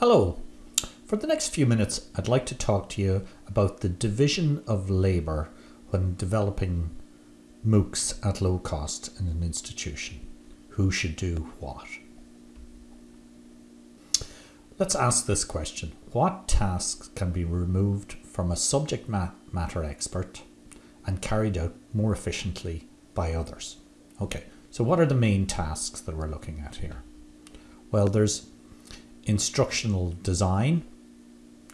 Hello. For the next few minutes, I'd like to talk to you about the division of labour when developing MOOCs at low cost in an institution. Who should do what? Let's ask this question. What tasks can be removed from a subject matter expert and carried out more efficiently by others? Okay, so what are the main tasks that we're looking at here? Well, there's instructional design,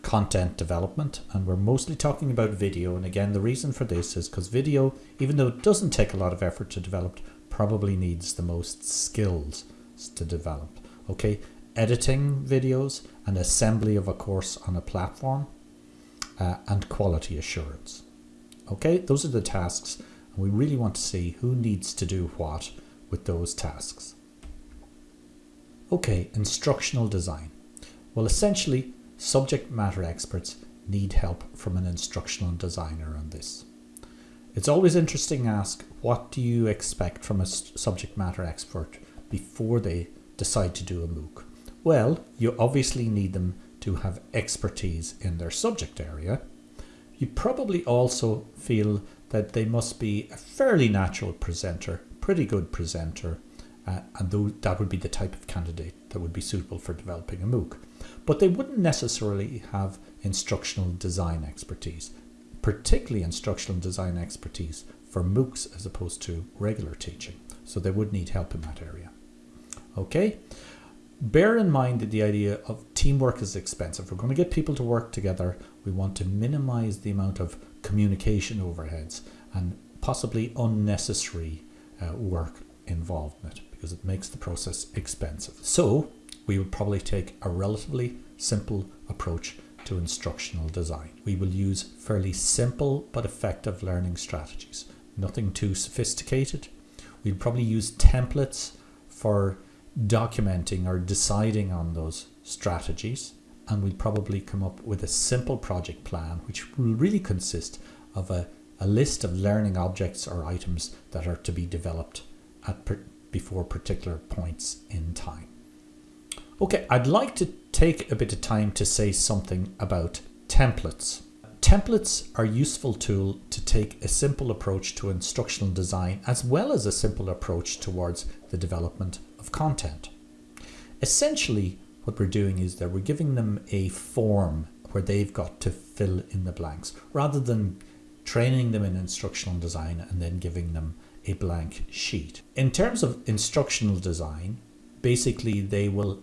content development, and we're mostly talking about video. And again, the reason for this is because video, even though it doesn't take a lot of effort to develop, probably needs the most skills to develop. Okay, editing videos and assembly of a course on a platform uh, and quality assurance. Okay, those are the tasks and we really want to see who needs to do what with those tasks. Okay, instructional design. Well, essentially, subject matter experts need help from an instructional designer on this. It's always interesting to ask, what do you expect from a subject matter expert before they decide to do a MOOC? Well, you obviously need them to have expertise in their subject area. You probably also feel that they must be a fairly natural presenter, pretty good presenter, uh, and th that would be the type of candidate that would be suitable for developing a MOOC. But they wouldn't necessarily have instructional design expertise, particularly instructional design expertise for MOOCs as opposed to regular teaching. So they would need help in that area. Okay, bear in mind that the idea of teamwork is expensive. We're going to get people to work together. We want to minimize the amount of communication overheads and possibly unnecessary uh, work involved in it because it makes the process expensive. So we would probably take a relatively simple approach to instructional design. We will use fairly simple but effective learning strategies, nothing too sophisticated. We'll probably use templates for documenting or deciding on those strategies and we'll probably come up with a simple project plan which will really consist of a, a list of learning objects or items that are to be developed at before particular points in time. Okay, I'd like to take a bit of time to say something about templates. Templates are a useful tool to take a simple approach to instructional design as well as a simple approach towards the development of content. Essentially, what we're doing is that we're giving them a form where they've got to fill in the blanks rather than training them in instructional design and then giving them a blank sheet. In terms of instructional design, basically they will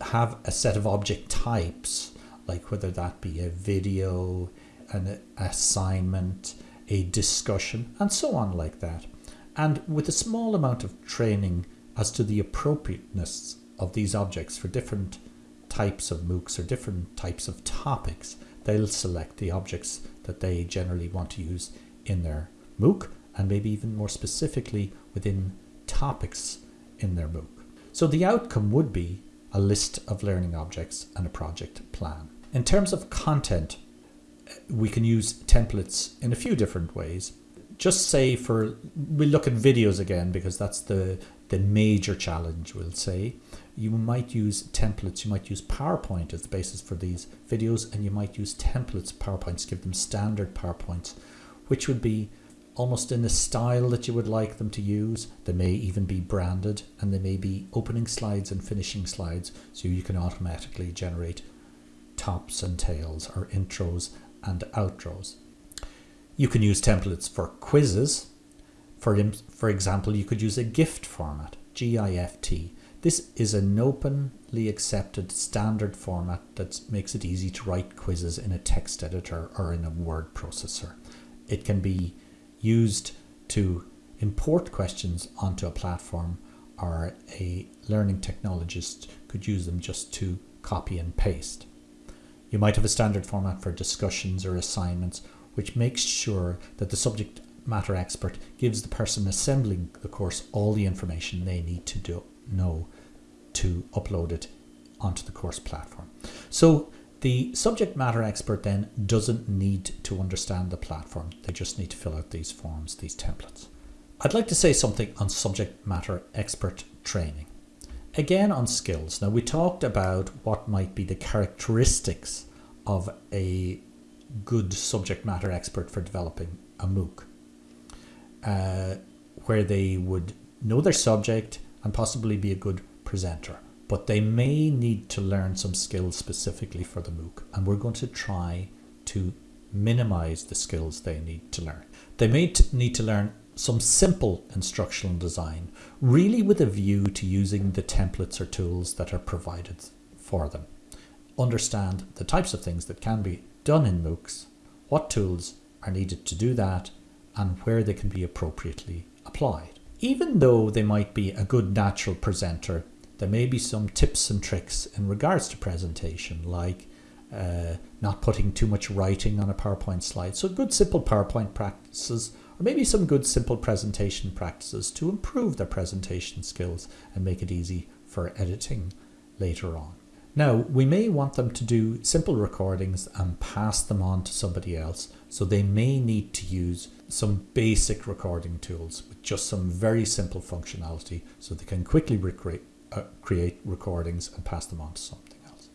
have a set of object types, like whether that be a video, an assignment, a discussion, and so on like that. And with a small amount of training as to the appropriateness of these objects for different types of MOOCs or different types of topics, they'll select the objects that they generally want to use in their MOOC and maybe even more specifically within topics in their MOOC. So the outcome would be a list of learning objects and a project plan. In terms of content, we can use templates in a few different ways. Just say for, we'll look at videos again because that's the, the major challenge we'll say. You might use templates, you might use PowerPoint as the basis for these videos and you might use templates, PowerPoints, give them standard PowerPoints, which would be almost in the style that you would like them to use. They may even be branded and they may be opening slides and finishing slides so you can automatically generate tops and tails or intros and outros. You can use templates for quizzes. For, for example, you could use a GIFT format, G-I-F-T. This is an openly accepted standard format that makes it easy to write quizzes in a text editor or in a word processor. It can be used to import questions onto a platform or a learning technologist could use them just to copy and paste. You might have a standard format for discussions or assignments which makes sure that the subject matter expert gives the person assembling the course all the information they need to do, know to upload it onto the course platform. So the subject matter expert then doesn't need to understand the platform. They just need to fill out these forms, these templates. I'd like to say something on subject matter expert training. Again on skills. Now we talked about what might be the characteristics of a good subject matter expert for developing a MOOC. Uh, where they would know their subject and possibly be a good presenter. But they may need to learn some skills specifically for the MOOC, and we're going to try to minimize the skills they need to learn. They may need to learn some simple instructional design, really with a view to using the templates or tools that are provided for them. Understand the types of things that can be done in MOOCs, what tools are needed to do that, and where they can be appropriately applied. Even though they might be a good natural presenter, there may be some tips and tricks in regards to presentation, like uh, not putting too much writing on a PowerPoint slide. So good simple PowerPoint practices, or maybe some good simple presentation practices to improve their presentation skills and make it easy for editing later on. Now, we may want them to do simple recordings and pass them on to somebody else, so they may need to use some basic recording tools with just some very simple functionality so they can quickly recreate, uh, create recordings and pass them on to something else.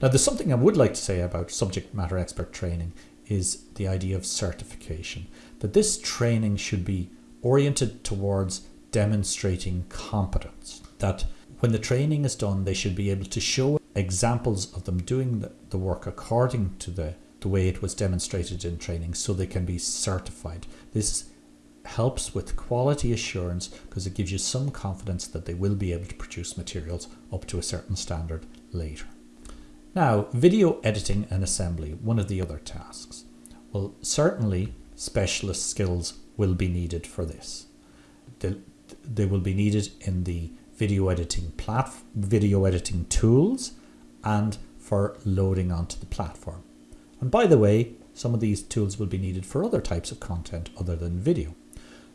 Now, there's something I would like to say about subject matter expert training is the idea of certification, that this training should be oriented towards demonstrating competence, that when the training is done, they should be able to show examples of them doing the, the work according to the, the way it was demonstrated in training so they can be certified. This helps with quality assurance because it gives you some confidence that they will be able to produce materials up to a certain standard later. Now, video editing and assembly, one of the other tasks. Well, certainly specialist skills will be needed for this. They, they will be needed in the video editing plat video editing tools and for loading onto the platform. And by the way, some of these tools will be needed for other types of content other than video.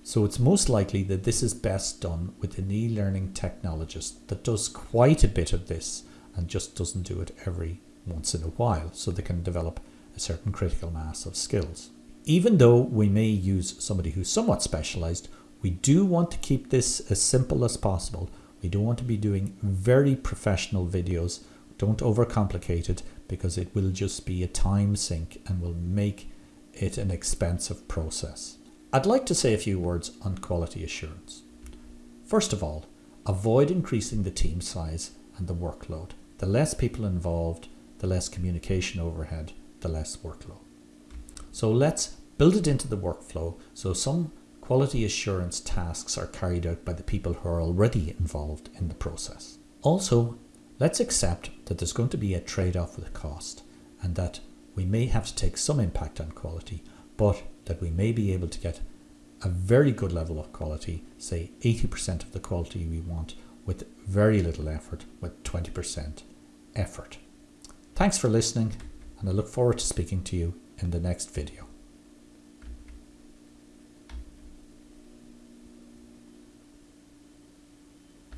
So it's most likely that this is best done with an e-learning technologist that does quite a bit of this and just doesn't do it every once in a while so they can develop a certain critical mass of skills. Even though we may use somebody who's somewhat specialized, we do want to keep this as simple as possible. We don't want to be doing very professional videos don't overcomplicate it because it will just be a time sink and will make it an expensive process. I'd like to say a few words on quality assurance. First of all, avoid increasing the team size and the workload. The less people involved, the less communication overhead, the less workload. So let's build it into the workflow so some quality assurance tasks are carried out by the people who are already involved in the process. Also, Let's accept that there's going to be a trade-off with cost and that we may have to take some impact on quality, but that we may be able to get a very good level of quality, say 80% of the quality we want with very little effort, with 20% effort. Thanks for listening and I look forward to speaking to you in the next video.